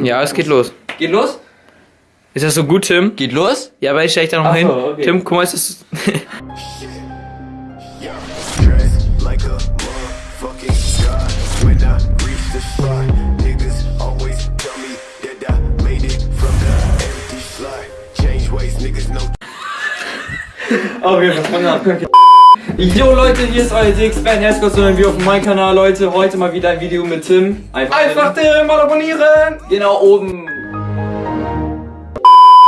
Ja, es geht los. Geht los? Ist das so gut, Tim? Geht los? Ja, aber ich stelle ich da noch Ach hin. so, okay. Tim, guck mal, ist das. Dressed like a Jo Leute, hier ist euer DX-Band. Herzlich willkommen wir auf meinem Kanal, Leute. Heute mal wieder ein Video mit Tim. Einfach, Einfach Tim, mal abonnieren! Genau oben.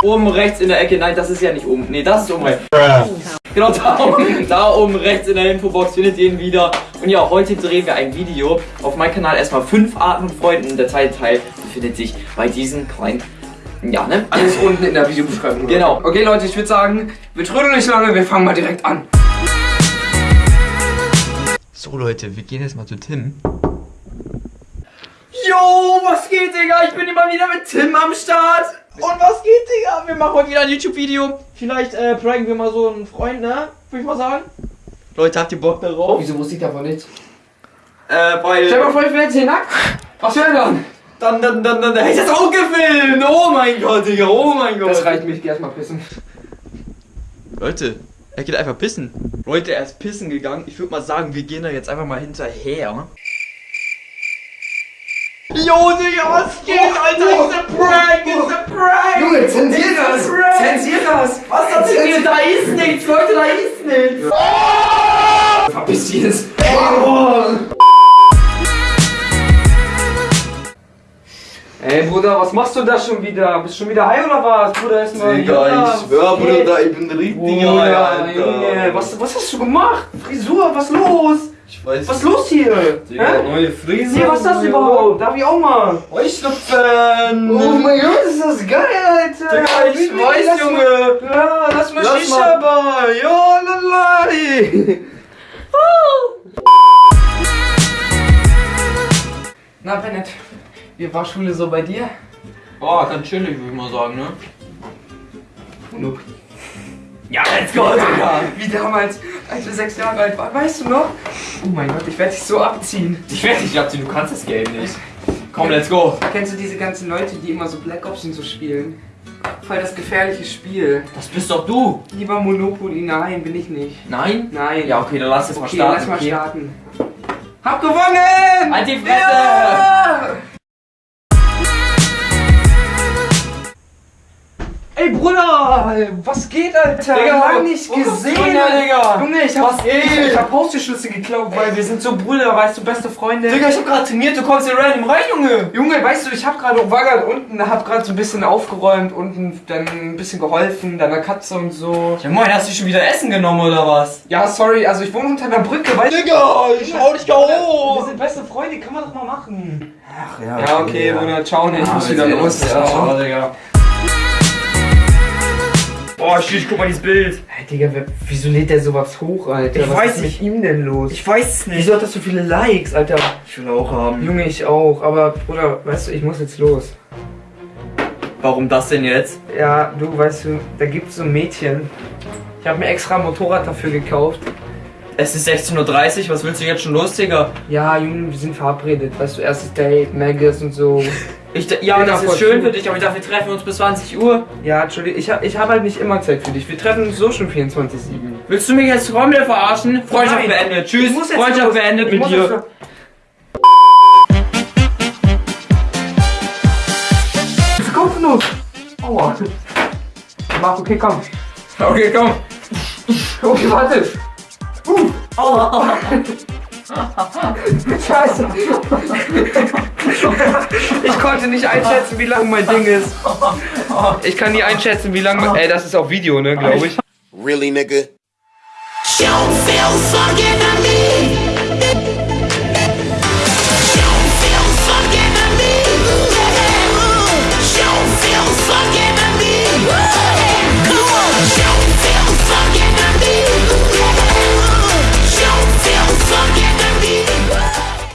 Oben rechts in der Ecke. Nein, das ist ja nicht oben. Nee, das ist oben rechts. Genau da oben, da oben rechts in der Infobox findet ihr ihn wieder. Und ja, heute drehen wir ein Video. Auf meinem Kanal erstmal fünf Arten von Freunden. Der zweite Teil befindet sich bei diesen kleinen. Ja, ne? Alles unten in der Videobeschreibung. Genau. Okay, Leute, ich würde sagen, wir trödeln nicht lange, wir fangen mal direkt an. So Leute, wir gehen jetzt mal zu Tim. Yo, was geht, Digga? Ich bin immer wieder mit Tim am Start. Und was geht, Digga? Wir machen heute wieder ein YouTube-Video. Vielleicht äh, pranken wir mal so einen Freund, ne? Würde ich mal sagen. Leute, habt ihr Bock darauf? Wieso wusste ich davon nichts? Äh, weil... Stell mal vor, ich wäre jetzt hier nackt. Was wäre dann? Dann, dann, dann, dann, dann hätte ich das auch gefilmt. Oh mein Gott, Digga, oh mein Gott. Das reicht mir, ich geh erstmal pissen. Leute, er geht einfach pissen. Leute, er ist pissen gegangen. Ich würde mal sagen, wir gehen da jetzt einfach mal hinterher. Jo, Digga, was geht, Alter? It's a prank, it's a prank. Junge, zensier das! Zensier das! Was das denn? Da ist nichts, Leute, da ist nichts. Verpiss dich jetzt! Ey Bruder, was machst du da schon wieder? Bist schon wieder high oder was? Bruder, ist mal Digga, ich schwör, Bruder, ich bin richtig Bruder, high, Alter. Junge, was, was hast du gemacht? Frisur, was los? Ich weiß Was ist los hier? Digga, Hä? neue Frise. Nee, was ist das überhaupt? Darf ich auch mal? Heuschnupfen. Oh mein Gott, ist das geil, Alter! Digga, ich Bitte, weiß, lass Junge. Mal, ja, lass mal Lass Shisha mal. Ja, lalai! Na, Bennett, wie war Schule so bei dir? Boah, ganz chillig, würde ich mal sagen, ne? Nope. Ja, let's go, Digga. Wie damals, als wir sechs Jahre alt waren, weißt du noch? Oh mein Gott, ich werde dich so abziehen. Ich werde dich abziehen, du kannst das Game nicht. Komm, let's go. Kennst du diese ganzen Leute, die immer so Black Ops und so spielen? Voll das gefährliche Spiel. Das bist doch du. Lieber Monopoly, nein, bin ich nicht. Nein? Nein. Ja, okay, dann lass mal okay, starten. lass mal okay? starten. Hab gewonnen! Halt die Fresse! Ja! Ey Bruder, was geht, Alter? Digga, Lang nicht gesehen, her, Digga? Junge, ich hab, Was ich, ich hab Haustürschlüssel geklaut, weil wir sind so Brüder, weißt du, beste Freunde. Digga, ich hab gerade trainiert, du kommst hier random rein, Junge. Junge, weißt du, ich hab gerade war grad unten, hab gerade so ein bisschen aufgeräumt, unten dann ein bisschen geholfen, deiner Katze und so. Ja moin, hast du schon wieder Essen genommen oder was? Ja, sorry, also ich wohne unter einer Brücke, weißt du? Digga, ich hau dich gar Wir hoch. sind beste Freunde, kann man doch mal machen. Ach Ja, okay, Bruder, ciao, ne, ich muss Ah, wieder jetzt los. Ja, ciao, Digga. Boah, shit, guck mal dieses Bild. Hey, Digga, wer, wieso lädt der sowas hoch, Alter? Ich Was weiß ist nicht. mit ihm denn los? Ich weiß es nicht. Wieso hat das so viele Likes, Alter? Ich will auch haben. Junge, ich auch, aber Bruder, weißt du, ich muss jetzt los. Warum das denn jetzt? Ja, du, weißt du, da gibt's so ein Mädchen. Ich habe mir extra ein Motorrad dafür gekauft. Es ist 16.30 Uhr, was willst du jetzt schon los, Digga? Ja, Junge, wir sind verabredet. Weißt du, erstes Date, Maggis und so. Ich, ja, Bin das voll ist schön für dich, aber ich dachte, wir treffen uns bis 20 Uhr. Ja, Entschuldigung, ich, ich habe halt nicht immer Zeit für dich. Wir treffen uns so schon 24-7. Willst du mich jetzt komplett verarschen? Freundschaft Nein. beendet. Tschüss. Freundschaft los. beendet Ich mit dir. jetzt kommt los. Aua. Mach, okay, komm. Okay, komm. Okay, warte. Uh. Scheiße. Ich konnte nicht einschätzen, wie lang mein Ding ist. Ich kann nie einschätzen, wie lang. Ey, das ist auf Video, ne, glaube ich. Really, nigga? Don't feel fucking me.